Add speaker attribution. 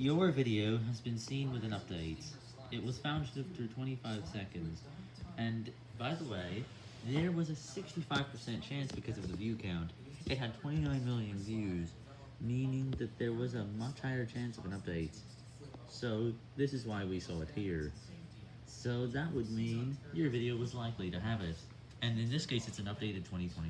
Speaker 1: Your video has been seen with an update. It was found after 25 seconds. And, by the way, there was a 65% chance because of the view count. It had 29 million views, meaning that there was a much higher chance of an update. So, this is why we saw it here. So that would mean your video was likely to have it. And in this case, it's an updated 2021.